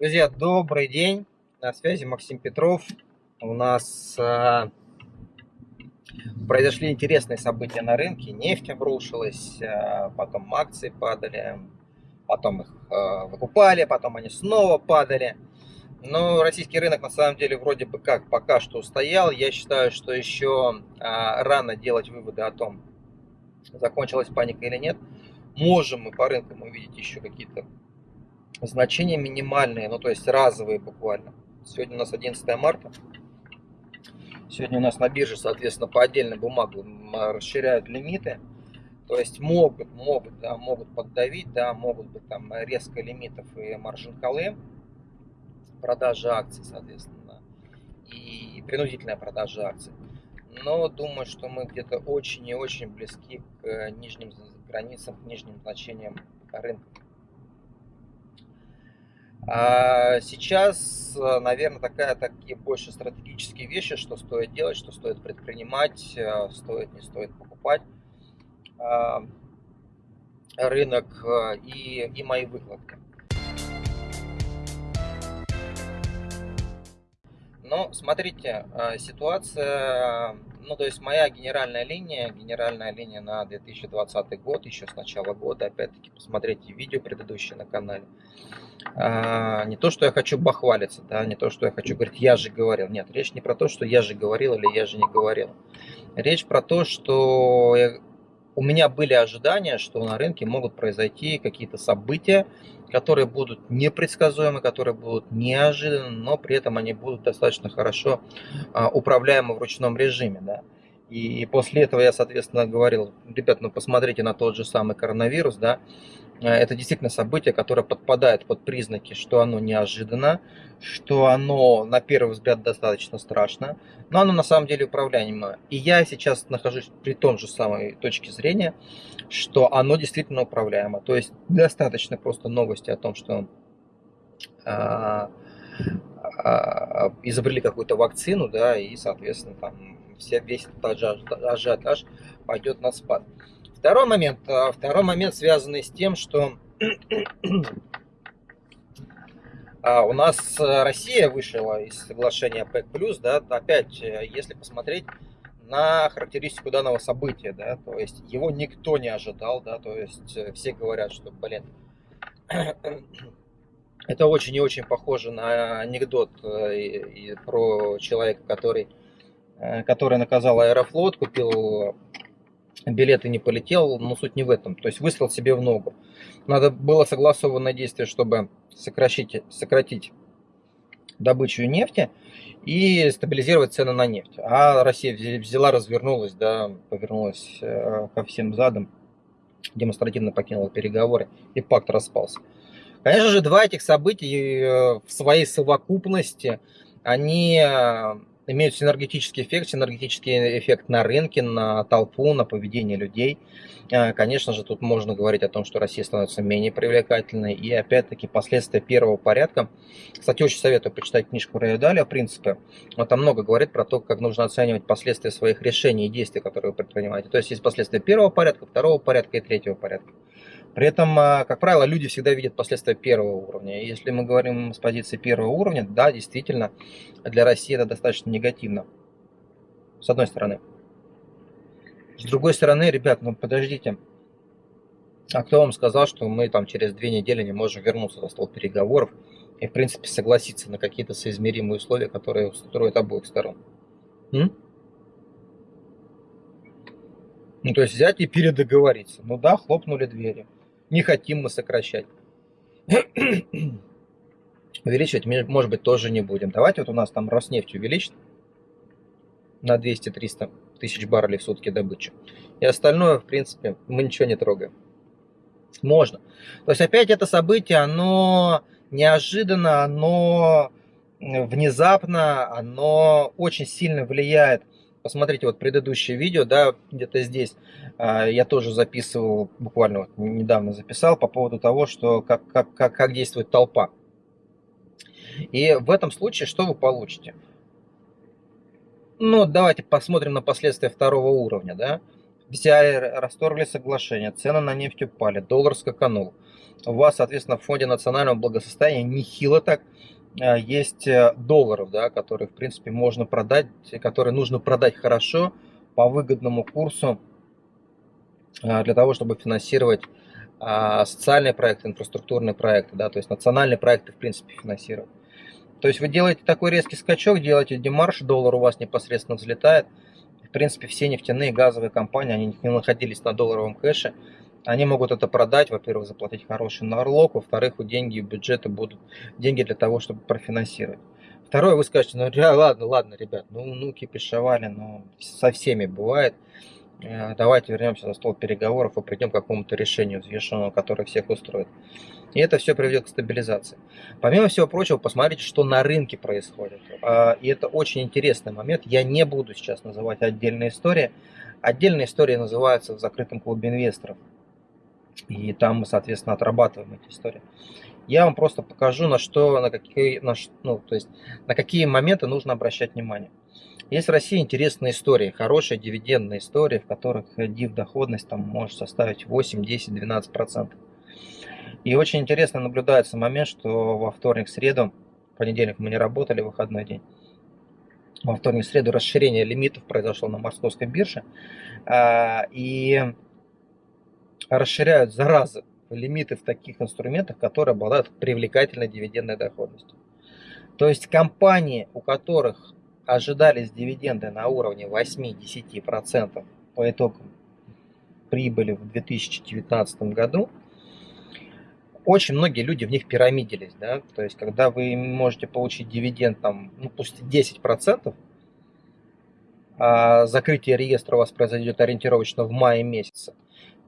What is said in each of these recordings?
Друзья, добрый день. На связи Максим Петров. У нас э, произошли интересные события на рынке. Нефть обрушилась, э, потом акции падали, потом их э, выкупали, потом они снова падали. Но российский рынок на самом деле вроде бы как пока что устоял. Я считаю, что еще э, рано делать выводы о том, закончилась паника или нет. Можем мы по рынкам увидеть еще какие-то значения минимальные, ну то есть разовые буквально. Сегодня у нас 11 марта. Сегодня у нас на бирже, соответственно, по отдельной бумаге расширяют лимиты. То есть могут, могут, да, могут поддавить, да, могут быть там резко лимитов и маржин колы, продажа акций, соответственно, и принудительная продажа акций. Но думаю, что мы где-то очень и очень близки к нижним границам, к нижним значениям рынка. А сейчас, э, наверное, такая, такие больше стратегические вещи, что стоит делать, что стоит предпринимать, э, стоит, не стоит покупать а, рынок э, и, и мои выкладки. Но смотрите, ситуация, ну то есть моя генеральная линия, генеральная линия на 2020 год, еще с начала года, опять-таки посмотрите видео предыдущее на канале. А, не то, что я хочу бахвалиться, да, не то, что я хочу говорить, я же говорил. Нет, речь не про то, что я же говорил или я же не говорил. Речь про то, что я, у меня были ожидания, что на рынке могут произойти какие-то события, которые будут непредсказуемы, которые будут неожиданны, но при этом они будут достаточно хорошо а, управляемы в ручном режиме. Да. И после этого я, соответственно, говорил, ребят, ну посмотрите на тот же самый коронавирус, да, это действительно событие, которое подпадает под признаки, что оно неожиданно, что оно на первый взгляд достаточно страшно, но оно на самом деле управляемое. И я сейчас нахожусь при том же самой точке зрения, что оно действительно управляемо. То есть достаточно просто новости о том, что а, а, изобрели какую-то вакцину, да, и, соответственно, там все, весь этот ажиотаж пойдет на спад. Второй момент, а, второй момент связанный с тем, что а, у нас Россия вышла из соглашения ПЭК+, да, опять, э, если посмотреть на характеристику данного события, да, то есть его никто не ожидал, да, то есть э, все говорят, что, блин, это очень и очень похоже на анекдот э, про человека, который, который наказал Аэрофлот, купил билет и не полетел, но суть не в этом. То есть выстрел себе в ногу. Надо было согласованное действие, чтобы сократить, сократить добычу нефти и стабилизировать цены на нефть. А Россия взяла, развернулась, да, повернулась э, ко всем задам, демонстративно покинула переговоры, и пакт распался. Конечно же, два этих события э, в своей совокупности, они э, имеют синергетический эффект, синергетический эффект на рынке, на толпу, на поведение людей. А, конечно же, тут можно говорить о том, что Россия становится менее привлекательной. И опять-таки последствия первого порядка. Кстати, очень советую почитать книжку Рэя Даля «Принципы». Он там много говорит про то, как нужно оценивать последствия своих решений и действий, которые вы предпринимаете. То есть есть последствия первого порядка, второго порядка и третьего порядка. При этом, а, как правило, люди всегда видят последствия первого уровня. Если мы говорим с позиции первого уровня, да, действительно, для России это достаточно негативно. С одной стороны. С другой стороны, ребят, ну подождите. А кто вам сказал, что мы там через две недели не можем вернуться за стол переговоров и, в принципе, согласиться на какие-то соизмеримые условия, которые устроят обоих сторон? М? Ну, то есть взять и передоговориться. Ну да, хлопнули двери. Не хотим мы сокращать. Увеличивать, может быть, тоже не будем. Давайте вот у нас там Роснефть увеличит на 200-300 тысяч баррелей в сутки добычи. И остальное, в принципе, мы ничего не трогаем. Можно. То есть опять это событие, оно неожиданно, оно внезапно, оно очень сильно влияет Посмотрите вот предыдущее видео, да, где-то здесь а, я тоже записывал, буквально вот недавно записал по поводу того, что как, как, как, как действует толпа. И в этом случае что вы получите? Ну, давайте посмотрим на последствия второго уровня, да. Взяли, расторгли соглашение, цены на нефть упали, доллар скаканул. у вас, соответственно, в фонде национального благосостояния нехило так есть э, долларов, да, которые, в принципе, можно продать, которые нужно продать хорошо по выгодному курсу э, для того, чтобы финансировать а, социальные проекты, инфраструктурные проекты, да, то есть национальные проекты, в принципе, финансировать. То есть вы делаете такой резкий скачок, делаете демарш, доллар у вас непосредственно взлетает. В принципе, все нефтяные газовые компании, они не находились на долларовом кэше, они могут это продать, во-первых, заплатить хороший налог, во-вторых, у деньги бюджета будут деньги для того, чтобы профинансировать. Второе, вы скажете, ну ладно, ладно, ребят, ну, ну кипишевали, ну со всеми бывает. Э, давайте вернемся за стол переговоров и придем к какому-то решению взвешенному, которое всех устроит. И это все приведет к стабилизации. Помимо всего прочего, посмотрите, что на рынке происходит. А, и это очень интересный момент. Я не буду сейчас называть отдельные истории. Отдельные истории называются в закрытом клубе инвесторов. И там мы, соответственно, отрабатываем эти истории. Я вам просто покажу, на что, на какие, на, ну, то есть, на какие моменты нужно обращать внимание. Есть в России интересные истории, хорошие дивидендные истории, в которых див доходность там может составить 8, 10, 12 процентов. И очень интересно наблюдается момент, что во вторник, среду, понедельник мы не работали, выходной день, во вторник, среду расширение лимитов произошло на московской бирже. А, и расширяют заразы лимиты в таких инструментах, которые обладают привлекательной дивидендной доходностью. То есть компании, у которых ожидались дивиденды на уровне 8-10% по итогам прибыли в 2019 году, очень многие люди в них пирамидились. Да? То есть, когда вы можете получить дивиденд, там, ну, пусть 10%, а закрытие реестра у вас произойдет ориентировочно в мае месяце,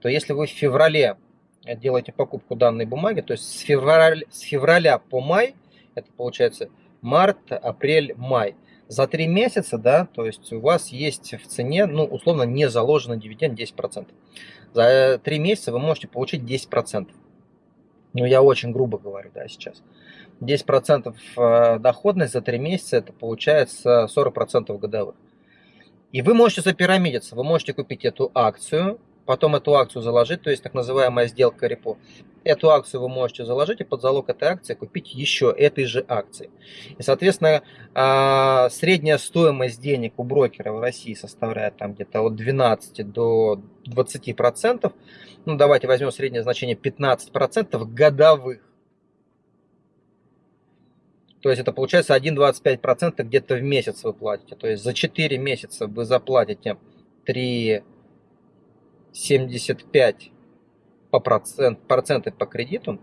то если вы в феврале делаете покупку данной бумаги, то есть с февраля, с февраля по май, это получается март, апрель, май, за три месяца, да, то есть у вас есть в цене, ну, условно, не заложенный дивиденд 10%. За три месяца вы можете получить 10%. Ну, я очень грубо говорю, да, сейчас. 10% э, доходность за 3 месяца, это получается 40% годовых. И вы можете запирамидиться, вы можете купить эту акцию, потом эту акцию заложить, то есть так называемая сделка репо. Эту акцию вы можете заложить и под залог этой акции купить еще этой же акции. И, соответственно, а, средняя стоимость денег у брокера в России составляет там где-то от 12 до 20 процентов. Ну, давайте возьмем среднее значение 15 процентов годовых. То есть это получается 1,25% где-то в месяц вы платите. То есть за 4 месяца вы заплатите 3 75 по процент, проценты по кредиту,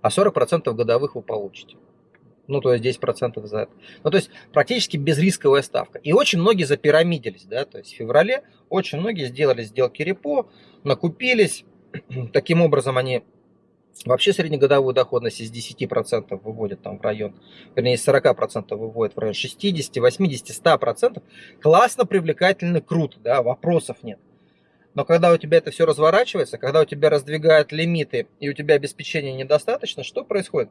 а 40% годовых вы получите. Ну, то есть 10% за это. Ну, то есть практически безрисковая ставка. И очень многие запирамидились, да, то есть в феврале очень многие сделали сделки репо, накупились. Таким образом они Вообще среднегодовую доходность из 10% выводят там в район, вернее из 40% выводят в район 60, 80, 100%. Классно, привлекательно, круто, да, вопросов нет. Но когда у тебя это все разворачивается, когда у тебя раздвигают лимиты и у тебя обеспечения недостаточно, что происходит?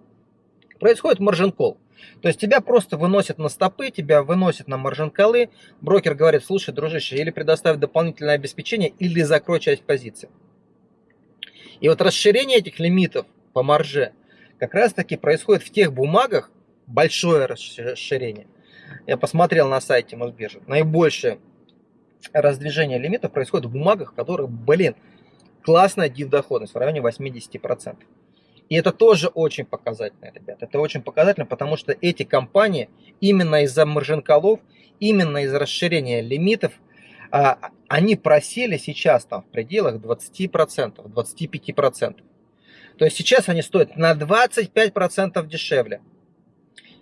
Происходит маржин кол. То есть тебя просто выносят на стопы, тебя выносят на маржин колы. Брокер говорит, слушай, дружище, или предоставь дополнительное обеспечение, или закрой часть позиции. И вот расширение этих лимитов по марже как раз таки происходит в тех бумагах, большое расширение. Я посмотрел на сайте Мосбиржи. Наибольшее раздвижение лимитов происходит в бумагах, в которых, блин, классная див-доходность в районе 80%. И это тоже очень показательно, ребят. Это очень показательно, потому что эти компании именно из-за маржин-колов, именно из-за расширения лимитов – они просели сейчас там в пределах 20%, 25%. То есть сейчас они стоят на 25% дешевле.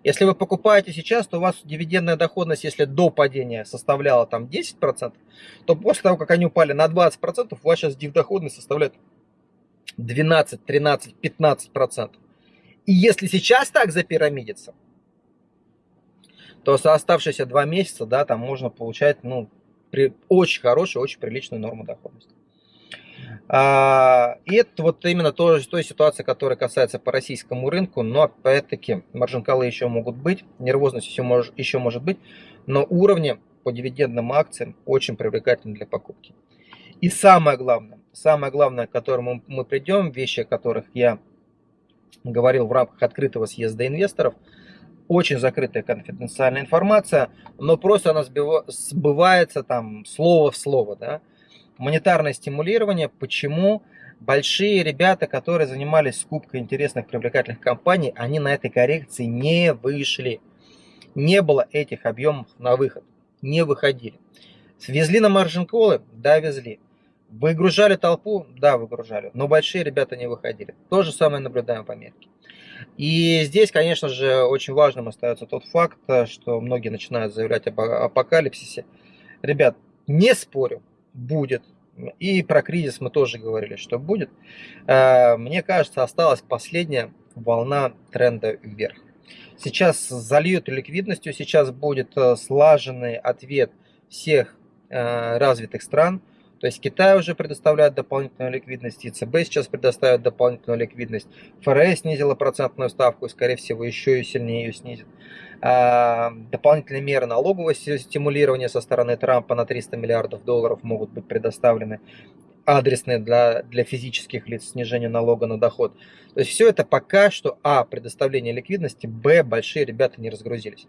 Если вы покупаете сейчас, то у вас дивидендная доходность, если до падения составляла там 10%, то после того, как они упали на 20%, у вас сейчас дивдоходность составляет 12, 13, 15%. И если сейчас так запирамидиться, то за оставшиеся два месяца, да, там можно получать, ну, при очень хорошую, очень приличную норму доходности. А, и это вот именно то, той ситуации, которая касается по российскому рынку, но опять-таки маржинкалы еще могут быть, нервозность еще, может, еще может быть, но уровни по дивидендным акциям очень привлекательны для покупки. И самое главное, самое главное, к которому мы придем, вещи, о которых я говорил в рамках открытого съезда инвесторов, очень закрытая конфиденциальная информация, но просто она сбывается там слово в слово. Да? Монетарное стимулирование, почему большие ребята, которые занимались скупкой интересных привлекательных компаний, они на этой коррекции не вышли. Не было этих объемов на выход, не выходили. Свезли на маржин-колы? Да, везли. Выгружали толпу? Да, выгружали. Но большие ребята не выходили. То же самое наблюдаем в Америке. И здесь, конечно же, очень важным остается тот факт, что многие начинают заявлять об апокалипсисе. Ребят, не спорю, будет. И про кризис мы тоже говорили, что будет. Э, мне кажется, осталась последняя волна тренда вверх. Сейчас зальют ликвидностью, сейчас будет э, слаженный ответ всех э, развитых стран – то есть Китай уже предоставляет дополнительную ликвидность, ЕЦБ сейчас предоставит дополнительную ликвидность, ФРС снизила процентную ставку и, скорее всего, еще и сильнее ее снизит. А, дополнительные меры налогового стимулирования со стороны Трампа на 300 миллиардов долларов могут быть предоставлены адресные для, для физических лиц, снижение налога на доход. То есть все это пока что, а, предоставление ликвидности, б, большие ребята не разгрузились.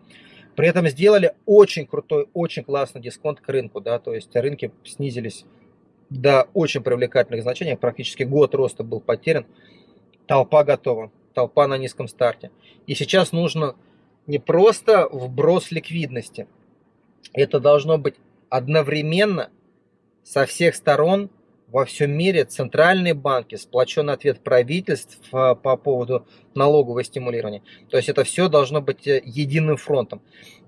При этом сделали очень крутой, очень классный дисконт к рынку, да, то есть рынки снизились до очень привлекательных значений, практически год роста был потерян, толпа готова, толпа на низком старте. И сейчас нужно не просто вброс ликвидности, это должно быть одновременно со всех сторон во всем мире центральные банки, сплоченный ответ правительств по поводу налогового стимулирования. То есть это все должно быть э, единым фронтом.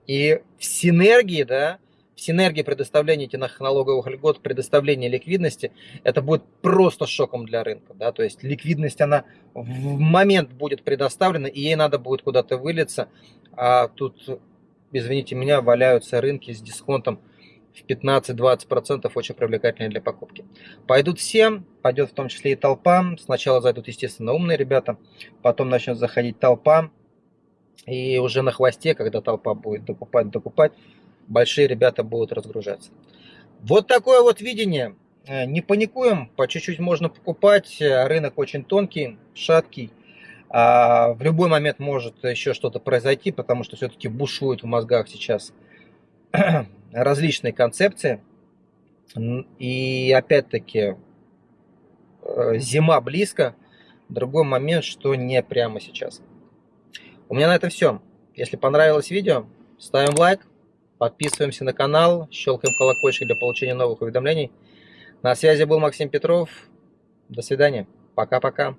И в синергии, да, в синергии предоставления этих налоговых льгот, предоставления ликвидности, это будет просто шоком для рынка. Да? То есть ликвидность, она в момент будет предоставлена, и ей надо будет куда-то вылиться. А тут, извините меня, валяются рынки с дисконтом в 15-20% очень привлекательные для покупки. Пойдут все, пойдет в том числе и толпа. Сначала зайдут, естественно, умные ребята, потом начнет заходить толпа. И уже на хвосте, когда толпа будет докупать, докупать, большие ребята будут разгружаться. Вот такое вот видение. Э, не паникуем, по чуть-чуть можно покупать. Рынок очень тонкий, шаткий. А в любой момент может еще что-то произойти, потому что все-таки бушуют в мозгах сейчас различные концепции. И опять-таки э, зима близко. Другой момент, что не прямо сейчас. У меня на этом все. Если понравилось видео, ставим лайк, Подписываемся на канал, щелкаем колокольчик для получения новых уведомлений. На связи был Максим Петров. До свидания. Пока-пока.